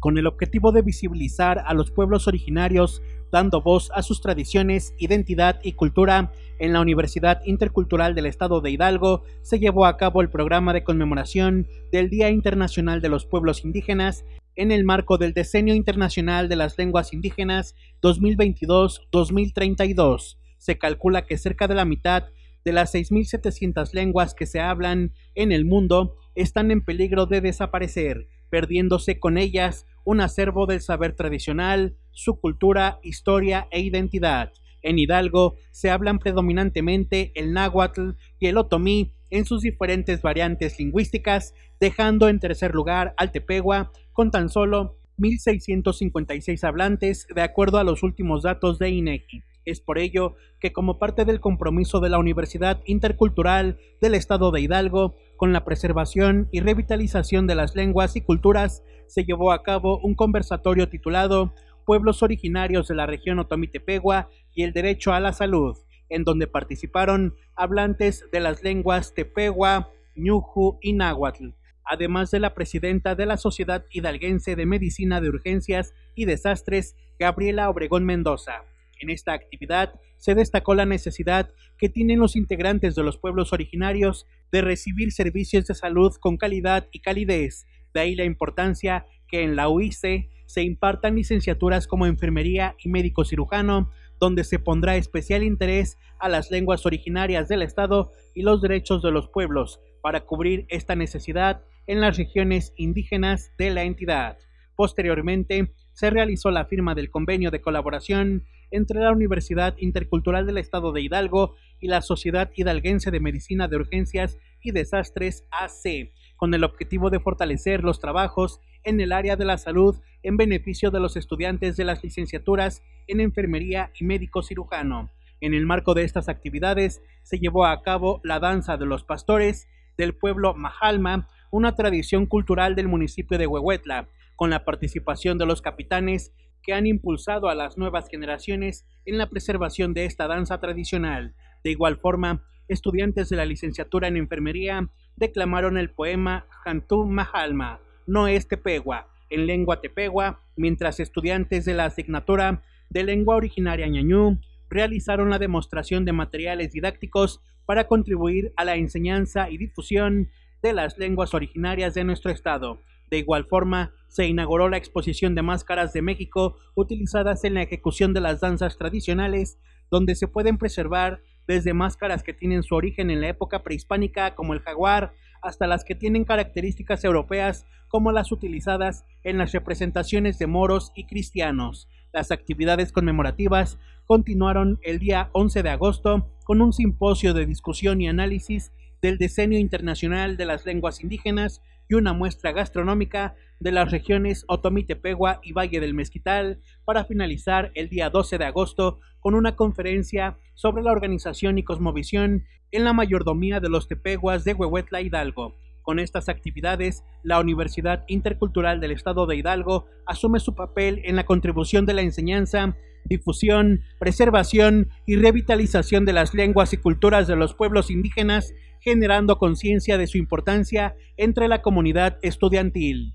con el objetivo de visibilizar a los pueblos originarios, dando voz a sus tradiciones, identidad y cultura, en la Universidad Intercultural del Estado de Hidalgo se llevó a cabo el programa de conmemoración del Día Internacional de los Pueblos Indígenas en el marco del Decenio Internacional de las Lenguas Indígenas 2022-2032. Se calcula que cerca de la mitad de las 6.700 lenguas que se hablan en el mundo están en peligro de desaparecer, perdiéndose con ellas un acervo del saber tradicional, su cultura, historia e identidad. En Hidalgo se hablan predominantemente el náhuatl y el otomí en sus diferentes variantes lingüísticas, dejando en tercer lugar al tepegua con tan solo 1.656 hablantes de acuerdo a los últimos datos de INEGI. Es por ello que como parte del compromiso de la Universidad Intercultural del Estado de Hidalgo con la preservación y revitalización de las lenguas y culturas, se llevó a cabo un conversatorio titulado Pueblos originarios de la región Otomí-Tepegua y el derecho a la salud, en donde participaron hablantes de las lenguas Tepegua, Ñuju y Náhuatl, además de la presidenta de la Sociedad Hidalguense de Medicina de Urgencias y Desastres, Gabriela Obregón Mendoza. En esta actividad se destacó la necesidad que tienen los integrantes de los pueblos originarios de recibir servicios de salud con calidad y calidez, de ahí la importancia que en la UIC se impartan licenciaturas como enfermería y médico cirujano, donde se pondrá especial interés a las lenguas originarias del Estado y los derechos de los pueblos para cubrir esta necesidad en las regiones indígenas de la entidad. Posteriormente, se realizó la firma del convenio de colaboración entre la Universidad Intercultural del Estado de Hidalgo y la Sociedad Hidalguense de Medicina de Urgencias y Desastres AC, con el objetivo de fortalecer los trabajos en el área de la salud en beneficio de los estudiantes de las licenciaturas en enfermería y médico cirujano. En el marco de estas actividades se llevó a cabo la danza de los pastores del pueblo Majalma, una tradición cultural del municipio de Huehuetla, con la participación de los capitanes que han impulsado a las nuevas generaciones en la preservación de esta danza tradicional. De igual forma, estudiantes de la licenciatura en enfermería declamaron el poema Jantú Mahalma, no es Tepegua, en lengua tepegua, mientras estudiantes de la asignatura de lengua originaria ñañú realizaron la demostración de materiales didácticos para contribuir a la enseñanza y difusión de las lenguas originarias de nuestro estado. De igual forma, se inauguró la exposición de máscaras de México utilizadas en la ejecución de las danzas tradicionales, donde se pueden preservar desde máscaras que tienen su origen en la época prehispánica como el jaguar, hasta las que tienen características europeas como las utilizadas en las representaciones de moros y cristianos. Las actividades conmemorativas continuaron el día 11 de agosto con un simposio de discusión y análisis del Decenio Internacional de las Lenguas Indígenas y una muestra gastronómica de las regiones Otomí Tepegua y Valle del Mezquital para finalizar el día 12 de agosto con una conferencia sobre la organización y cosmovisión en la mayordomía de los Tepeguas de Huehuetla Hidalgo. Con estas actividades, la Universidad Intercultural del Estado de Hidalgo asume su papel en la contribución de la enseñanza, difusión, preservación y revitalización de las lenguas y culturas de los pueblos indígenas generando conciencia de su importancia entre la comunidad estudiantil.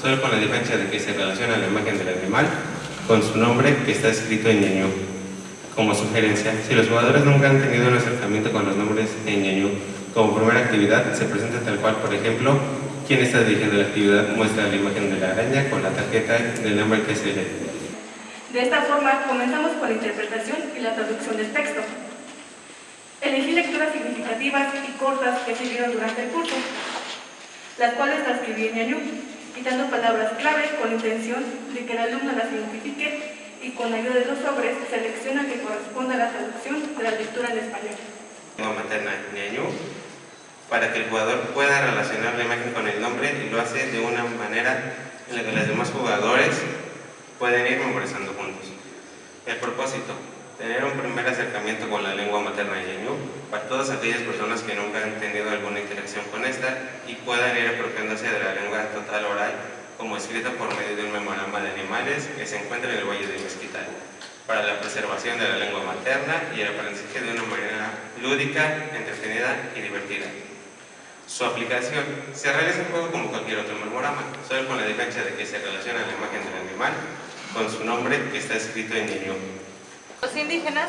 Solo con la diferencia de que se relaciona la imagen del animal con su nombre que está escrito en ñañú. Como sugerencia, si los jugadores nunca han tenido un acercamiento con los nombres en ñañú como primera actividad, se presenta tal cual, por ejemplo, quien está dirigiendo la actividad muestra la imagen de la araña con la tarjeta del nombre que se lee. De esta forma, comenzamos con la interpretación y la traducción del texto. Elegí lecturas significativas y cortas que sirvieron durante el curso, las cuales transcribí en ñañú, quitando palabras clave con intención de que el alumno las identifique y con ayuda de los sobres selecciona que corresponda a la traducción de la lectura en español. Para que el jugador pueda relacionar la imagen con el nombre y lo hace de una manera en la que los demás jugadores pueden ir memorizando. El propósito, tener un primer acercamiento con la lengua materna ñañú para todas aquellas personas que nunca han tenido alguna interacción con esta y puedan ir apropiándose de la lengua total oral como escrita por medio de un memorama de animales que se encuentra en el Valle de Mezquital para la preservación de la lengua materna y el aprendizaje de una manera lúdica, entretenida y divertida. Su aplicación se realiza en juego como cualquier otro memorama, solo con la diferencia de que se relaciona la imagen del animal con su nombre que está escrito en ñañú. Los indígenas,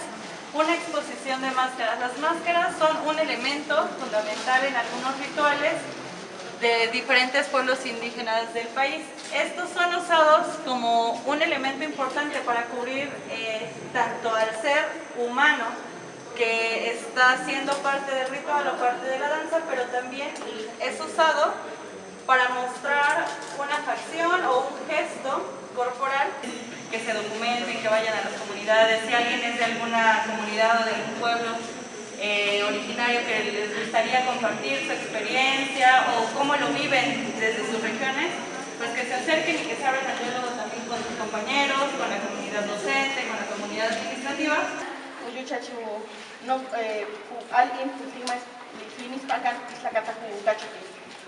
una exposición de máscaras. Las máscaras son un elemento fundamental en algunos rituales de diferentes pueblos indígenas del país. Estos son usados como un elemento importante para cubrir eh, tanto al ser humano que está siendo parte del ritual o parte de la danza, pero también es usado para mostrar una facción o un gesto corporal que se documenten, que vayan a las comunidades. Si alguien es de alguna comunidad o de algún pueblo eh, originario que les gustaría compartir su experiencia o cómo lo viven desde sus regiones, pues que se acerquen y que se abran al diálogo también con sus compañeros, con la comunidad docente, con la comunidad administrativa. Uyuchachu no eh, alguien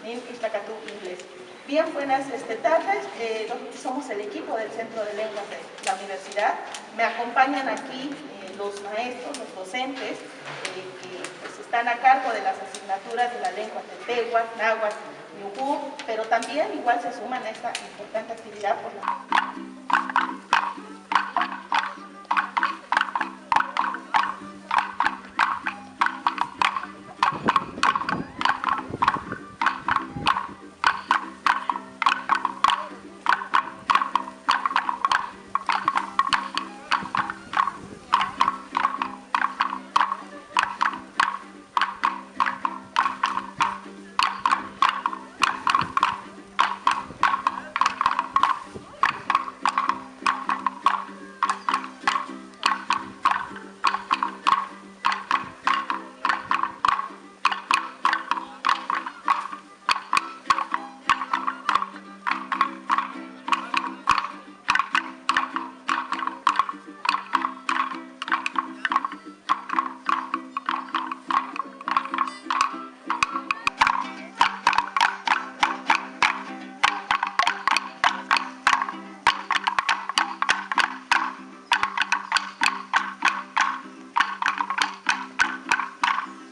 nin islacatu inglés. Bien, buenas este, tardes. Eh, somos el equipo del Centro de Lenguas de la Universidad. Me acompañan aquí eh, los maestros, los docentes, eh, que pues, están a cargo de las asignaturas de la lengua de Tehuas, Náhuatl, Yugú, pero también igual se suman a esta importante actividad por la...